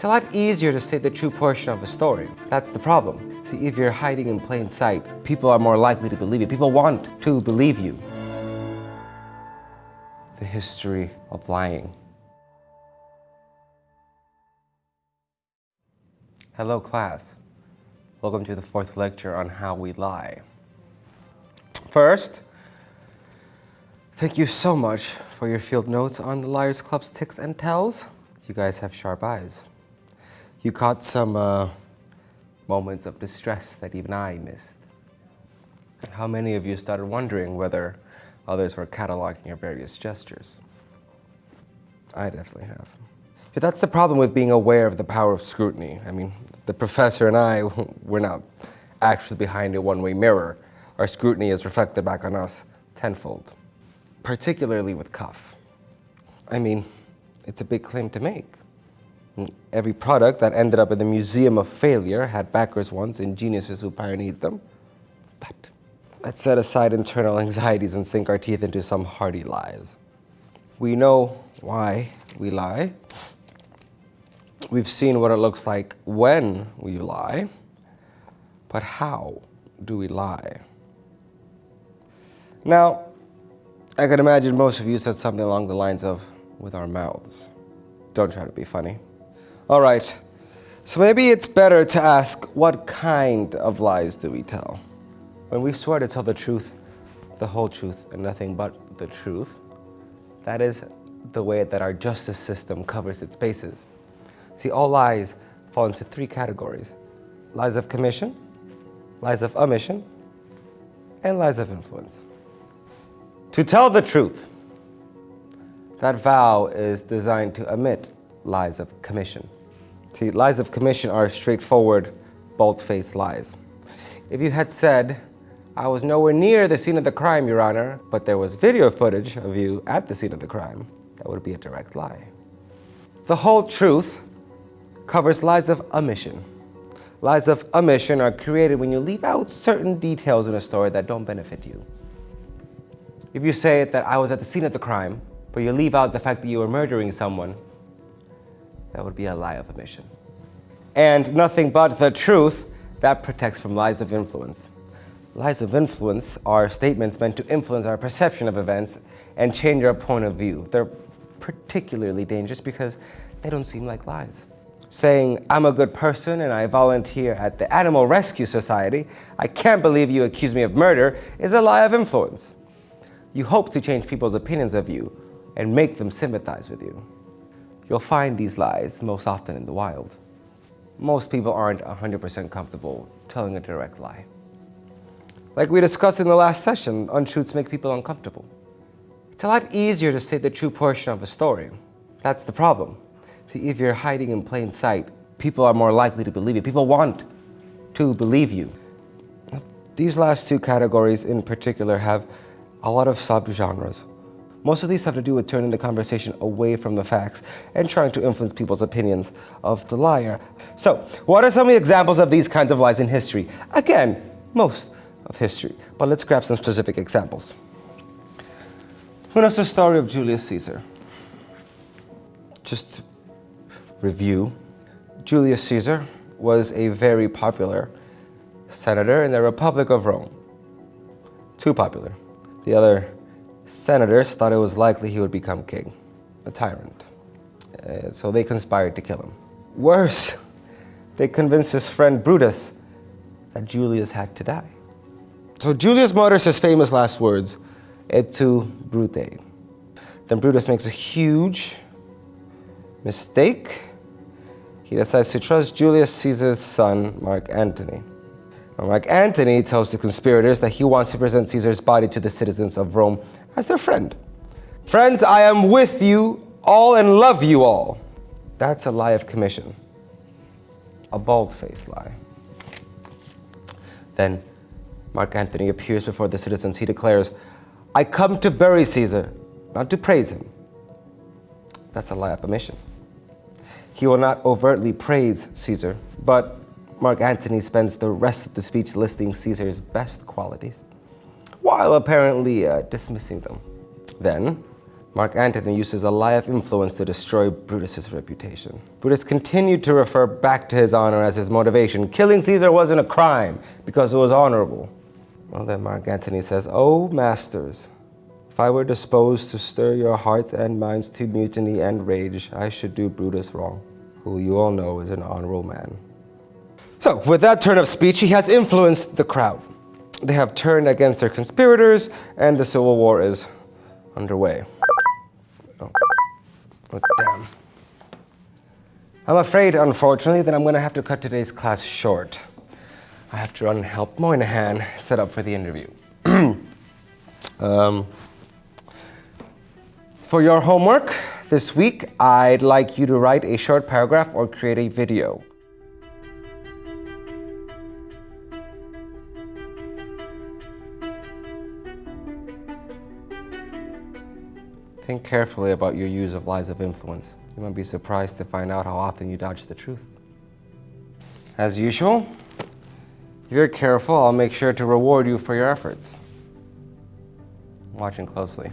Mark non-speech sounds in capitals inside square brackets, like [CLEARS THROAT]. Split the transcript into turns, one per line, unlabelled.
It's a lot easier to say the true portion of a story. That's the problem. See, if you're hiding in plain sight, people are more likely to believe you. People want to believe you. The history of lying. Hello, class. Welcome to the fourth lecture on how we lie. First, thank you so much for your field notes on the Liars Club's ticks and tells. You guys have sharp eyes. You caught some uh, moments of distress that even I missed. How many of you started wondering whether others were cataloging your various gestures? I definitely have. But that's the problem with being aware of the power of scrutiny. I mean, the professor and I, [LAUGHS] we're not actually behind a one-way mirror. Our scrutiny is reflected back on us tenfold, particularly with Cuff. I mean, it's a big claim to make. Every product that ended up in the Museum of Failure had backers once and geniuses who pioneered them. But let's set aside internal anxieties and sink our teeth into some hearty lies. We know why we lie. We've seen what it looks like when we lie. But how do we lie? Now, I can imagine most of you said something along the lines of, with our mouths. Don't try to be funny. All right, so maybe it's better to ask what kind of lies do we tell? When we swear to tell the truth, the whole truth, and nothing but the truth, that is the way that our justice system covers its bases. See, all lies fall into three categories. Lies of commission, lies of omission, and lies of influence. To tell the truth, that vow is designed to omit lies of commission. See, lies of commission are straightforward, bold-faced lies. If you had said, I was nowhere near the scene of the crime, Your Honor, but there was video footage of you at the scene of the crime, that would be a direct lie. The whole truth covers lies of omission. Lies of omission are created when you leave out certain details in a story that don't benefit you. If you say that I was at the scene of the crime, but you leave out the fact that you were murdering someone, that would be a lie of omission. And nothing but the truth, that protects from lies of influence. Lies of influence are statements meant to influence our perception of events and change our point of view. They're particularly dangerous because they don't seem like lies. Saying, I'm a good person and I volunteer at the Animal Rescue Society, I can't believe you accuse me of murder, is a lie of influence. You hope to change people's opinions of you and make them sympathize with you. You'll find these lies most often in the wild. Most people aren't 100% comfortable telling a direct lie. Like we discussed in the last session, untruths make people uncomfortable. It's a lot easier to say the true portion of a story. That's the problem. See, if you're hiding in plain sight, people are more likely to believe you. People want to believe you. These last two categories in particular have a lot of subgenres. Most of these have to do with turning the conversation away from the facts and trying to influence people's opinions of the liar. So, what are some of the examples of these kinds of lies in history? Again, most of history, but let's grab some specific examples. Who knows the story of Julius Caesar? Just review, Julius Caesar was a very popular senator in the Republic of Rome. Too popular. The other senators thought it was likely he would become king, a tyrant. Uh, so they conspired to kill him. Worse, they convinced his friend Brutus that Julius had to die. So Julius mutters his famous last words, et tu, Brute. Then Brutus makes a huge mistake. He decides to trust Julius Caesar's son, Mark Antony. Mark Antony tells the conspirators that he wants to present Caesar's body to the citizens of Rome as their friend. Friends, I am with you all and love you all. That's a lie of commission, a bald-faced lie. Then Mark Antony appears before the citizens. He declares, I come to bury Caesar, not to praise him. That's a lie of omission. He will not overtly praise Caesar, but Mark Antony spends the rest of the speech listing Caesar's best qualities, while apparently uh, dismissing them. Then, Mark Antony uses a lie of influence to destroy Brutus's reputation. Brutus continued to refer back to his honor as his motivation. Killing Caesar wasn't a crime because it was honorable. Well, then Mark Antony says, Oh, masters, if I were disposed to stir your hearts and minds to mutiny and rage, I should do Brutus wrong, who you all know is an honorable man. So, with that turn of speech, he has influenced the crowd. They have turned against their conspirators, and the civil war is underway. Oh, oh damn. I'm afraid, unfortunately, that I'm going to have to cut today's class short. I have to run and help Moynihan set up for the interview. [CLEARS THROAT] um, for your homework this week, I'd like you to write a short paragraph or create a video. Think carefully about your use of lies of influence. You might be surprised to find out how often you dodge the truth. As usual, if you're careful, I'll make sure to reward you for your efforts. I'm watching closely.